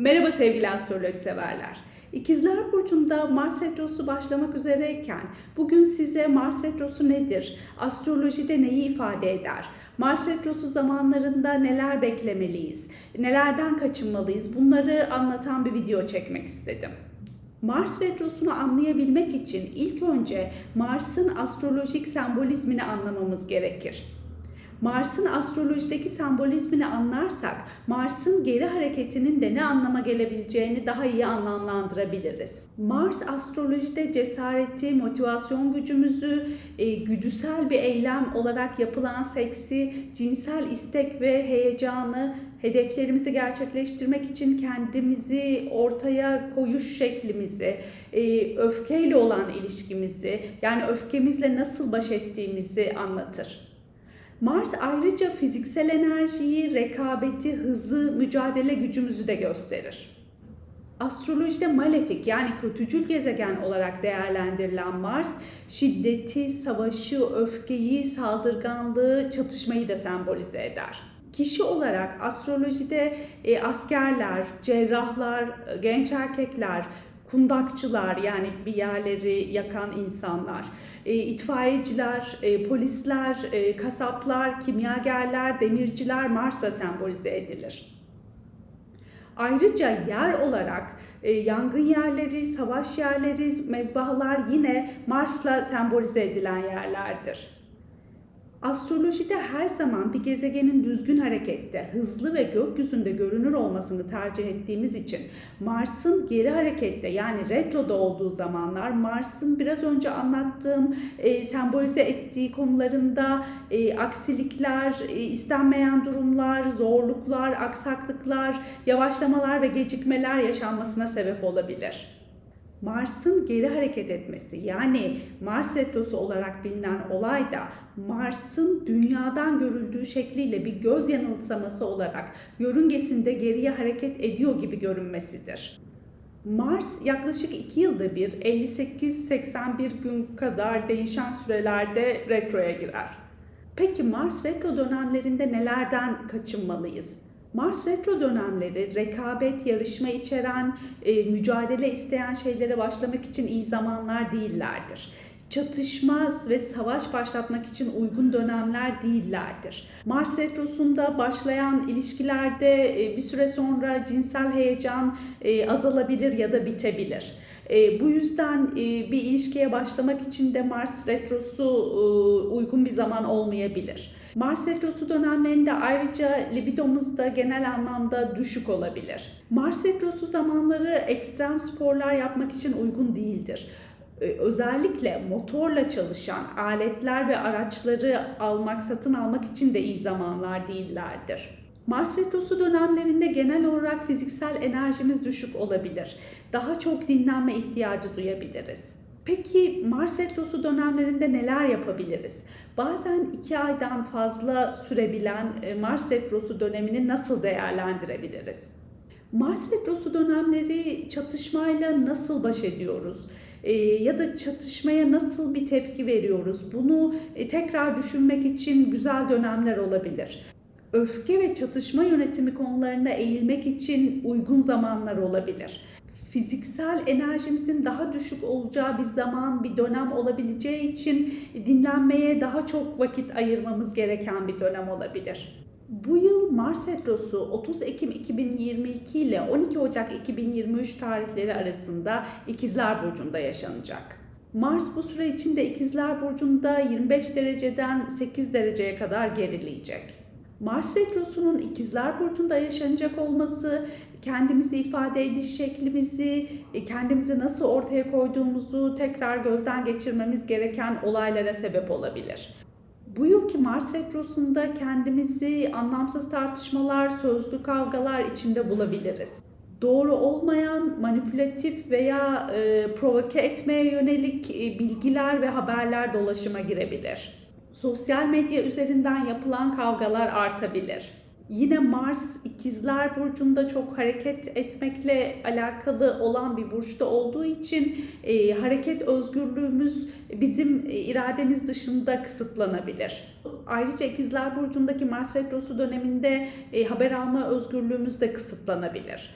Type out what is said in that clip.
Merhaba sevgili astroloji severler. İkizler Burcu'nda Mars Retrosu başlamak üzereyken bugün size Mars Retrosu nedir? Astrolojide neyi ifade eder? Mars Retrosu zamanlarında neler beklemeliyiz? Nelerden kaçınmalıyız? Bunları anlatan bir video çekmek istedim. Mars Retrosu'nu anlayabilmek için ilk önce Mars'ın astrolojik sembolizmini anlamamız gerekir. Mars'ın astrolojideki sembolizmini anlarsak Mars'ın geri hareketinin de ne anlama gelebileceğini daha iyi anlamlandırabiliriz. Mars astrolojide cesareti, motivasyon gücümüzü, e, güdüsel bir eylem olarak yapılan seksi, cinsel istek ve heyecanı, hedeflerimizi gerçekleştirmek için kendimizi ortaya koyuş şeklimizi, e, öfkeyle olan ilişkimizi, yani öfkemizle nasıl baş ettiğimizi anlatır. Mars ayrıca fiziksel enerjiyi, rekabeti, hızı, mücadele gücümüzü de gösterir. Astrolojide malefik yani kötücül gezegen olarak değerlendirilen Mars, şiddeti, savaşı, öfkeyi, saldırganlığı, çatışmayı da sembolize eder. Kişi olarak astrolojide e, askerler, cerrahlar, genç erkekler, kundakçılar yani bir yerleri yakan insanlar, e, itfaiyeciler, e, polisler, e, kasaplar, kimyagerler, demirciler Mars'a sembolize edilir. Ayrıca yer olarak e, yangın yerleri, savaş yerleri, mezbahalar yine Mars'la sembolize edilen yerlerdir. Astrolojide her zaman bir gezegenin düzgün harekette, hızlı ve gökyüzünde görünür olmasını tercih ettiğimiz için Mars'ın geri harekette yani retroda olduğu zamanlar Mars'ın biraz önce anlattığım e, sembolize ettiği konularında e, aksilikler, e, istenmeyen durumlar, zorluklar, aksaklıklar, yavaşlamalar ve gecikmeler yaşanmasına sebep olabilir. Mars'ın geri hareket etmesi yani Mars retrosu olarak bilinen olay da Mars'ın dünyadan görüldüğü şekliyle bir göz yanılsaması olarak yörüngesinde geriye hareket ediyor gibi görünmesidir. Mars yaklaşık 2 yılda bir 58-81 gün kadar değişen sürelerde retroya girer. Peki Mars retro dönemlerinde nelerden kaçınmalıyız? Mars retro dönemleri rekabet, yarışma içeren, e, mücadele isteyen şeylere başlamak için iyi zamanlar değillerdir. Çatışma ve savaş başlatmak için uygun dönemler değillerdir. Mars retrosunda başlayan ilişkilerde e, bir süre sonra cinsel heyecan e, azalabilir ya da bitebilir. E, bu yüzden bir ilişkiye başlamak için de Mars retrosu uygun bir zaman olmayabilir. Mars retrosu dönemlerinde ayrıca libidomuz da genel anlamda düşük olabilir. Mars retrosu zamanları ekstrem sporlar yapmak için uygun değildir özellikle motorla çalışan aletler ve araçları almak, satın almak için de iyi zamanlar değillerdir. Mars retrosu dönemlerinde genel olarak fiziksel enerjimiz düşük olabilir. Daha çok dinlenme ihtiyacı duyabiliriz. Peki Mars retrosu dönemlerinde neler yapabiliriz? Bazen iki aydan fazla sürebilen e, Mars retrosu dönemini nasıl değerlendirebiliriz? Mars retrosu dönemleri çatışmayla nasıl baş ediyoruz? E, ya da çatışmaya nasıl bir tepki veriyoruz? Bunu e, tekrar düşünmek için güzel dönemler olabilir. Öfke ve çatışma yönetimi konularına eğilmek için uygun zamanlar olabilir fiziksel enerjimizin daha düşük olacağı bir zaman, bir dönem olabileceği için dinlenmeye daha çok vakit ayırmamız gereken bir dönem olabilir. Bu yıl Mars Retrosu 30 Ekim 2022 ile 12 Ocak 2023 tarihleri arasında İkizler Burcu'nda yaşanacak. Mars bu süre içinde İkizler Burcu'nda 25 dereceden 8 dereceye kadar gerileyecek. Mars Retrosu'nun İkizler Burcu'nda yaşanacak olması kendimizi ifade ediş şeklimizi, e, kendimizi nasıl ortaya koyduğumuzu tekrar gözden geçirmemiz gereken olaylara sebep olabilir. Bu yılki Mars Retrosu'nda kendimizi anlamsız tartışmalar, sözlü kavgalar içinde bulabiliriz. Doğru olmayan, manipülatif veya e, provoke etmeye yönelik e, bilgiler ve haberler dolaşıma girebilir sosyal medya üzerinden yapılan kavgalar artabilir. Yine Mars ikizler burcunda çok hareket etmekle alakalı olan bir burçta olduğu için e, hareket özgürlüğümüz bizim e, irademiz dışında kısıtlanabilir. Ayrıca ikizler burcundaki Mars retrosu döneminde e, haber alma özgürlüğümüz de kısıtlanabilir.